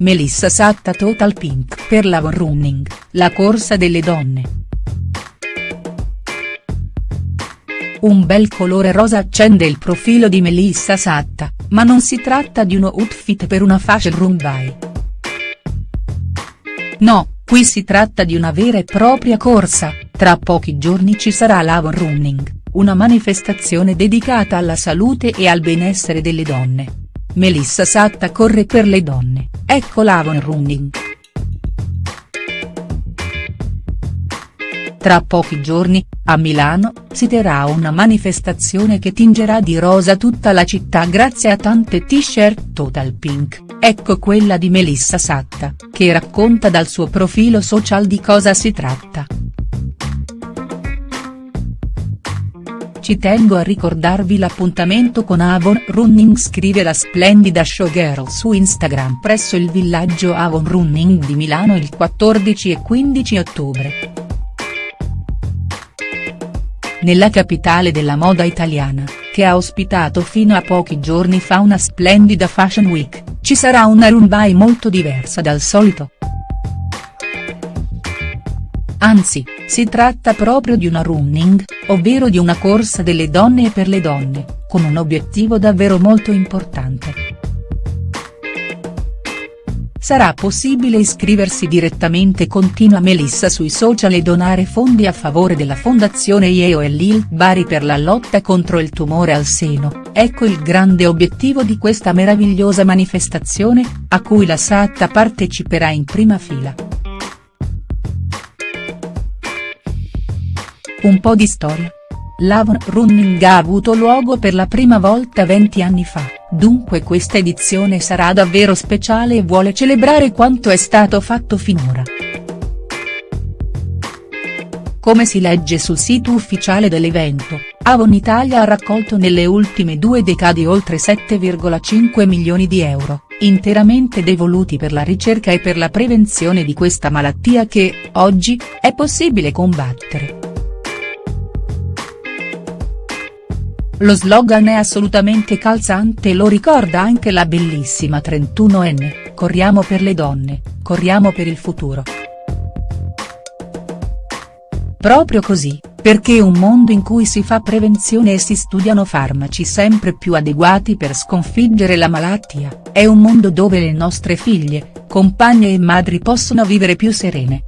Melissa Satta Total Pink per l'Avon Running, la corsa delle donne. Un bel colore rosa accende il profilo di Melissa Satta, ma non si tratta di uno outfit per una fashion runway. No, qui si tratta di una vera e propria corsa, tra pochi giorni ci sarà l'Avon Running, una manifestazione dedicata alla salute e al benessere delle donne. Melissa Satta corre per le donne, ecco l'Avon Running. Tra pochi giorni, a Milano, si terrà una manifestazione che tingerà di rosa tutta la città grazie a tante t-shirt Total Pink, ecco quella di Melissa Satta, che racconta dal suo profilo social di cosa si tratta. Ci tengo a ricordarvi l'appuntamento con Avon Running scrive la splendida showgirl su Instagram presso il villaggio Avon Running di Milano il 14 e 15 ottobre. Nella capitale della moda italiana, che ha ospitato fino a pochi giorni fa una splendida Fashion Week, ci sarà una runway molto diversa dal solito. Anzi, si tratta proprio di una running, ovvero di una corsa delle donne e per le donne, con un obiettivo davvero molto importante. Sarà possibile iscriversi direttamente continua Melissa sui social e donare fondi a favore della fondazione IEO e Lil Bari per la lotta contro il tumore al seno, ecco il grande obiettivo di questa meravigliosa manifestazione, a cui la Satta parteciperà in prima fila. Un po' di storia. L'Avon Running ha avuto luogo per la prima volta 20 anni fa, dunque questa edizione sarà davvero speciale e vuole celebrare quanto è stato fatto finora. Come si legge sul sito ufficiale dell'evento, Avon Italia ha raccolto nelle ultime due decadi oltre 7,5 milioni di euro, interamente devoluti per la ricerca e per la prevenzione di questa malattia che, oggi, è possibile combattere. Lo slogan è assolutamente calzante e lo ricorda anche la bellissima 31enne, corriamo per le donne, corriamo per il futuro. Proprio così, perché un mondo in cui si fa prevenzione e si studiano farmaci sempre più adeguati per sconfiggere la malattia, è un mondo dove le nostre figlie, compagne e madri possono vivere più serene.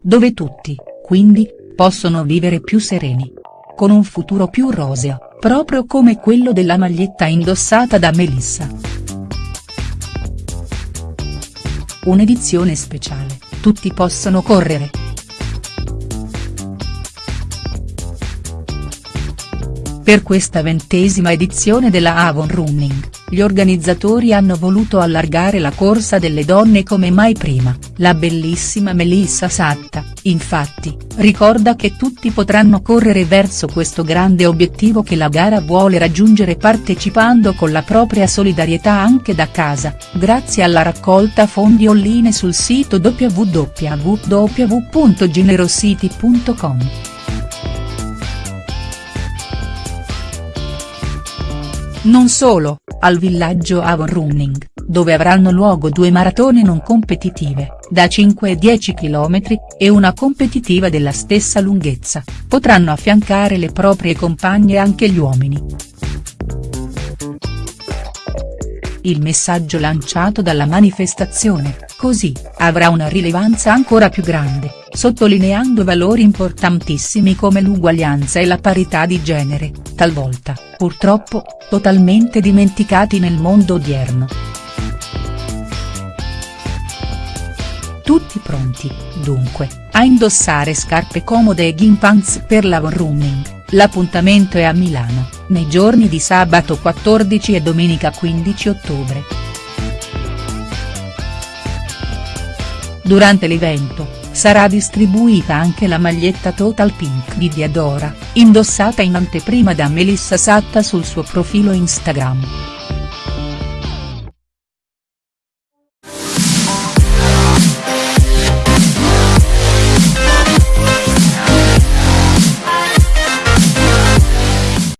Dove tutti, quindi, possono vivere più sereni. Con un futuro più roseo, proprio come quello della maglietta indossata da Melissa. Un'edizione speciale, tutti possono correre. Per questa ventesima edizione della Avon Running, gli organizzatori hanno voluto allargare la corsa delle donne come mai prima, la bellissima Melissa Satta, infatti, ricorda che tutti potranno correre verso questo grande obiettivo che la gara vuole raggiungere partecipando con la propria solidarietà anche da casa, grazie alla raccolta fondi online sul sito www.generosity.com. Non solo, al villaggio Avon Running, dove avranno luogo due maratone non competitive, da 5 e 10 km, e una competitiva della stessa lunghezza, potranno affiancare le proprie compagne anche gli uomini. Il messaggio lanciato dalla manifestazione, così, avrà una rilevanza ancora più grande, sottolineando valori importantissimi come l'uguaglianza e la parità di genere, talvolta, purtroppo, totalmente dimenticati nel mondo odierno. Tutti pronti, dunque, a indossare scarpe comode e gimpants per la running L'appuntamento è a Milano, nei giorni di sabato 14 e domenica 15 ottobre. Durante l'evento, sarà distribuita anche la maglietta Total Pink di Diadora, indossata in anteprima da Melissa Satta sul suo profilo Instagram.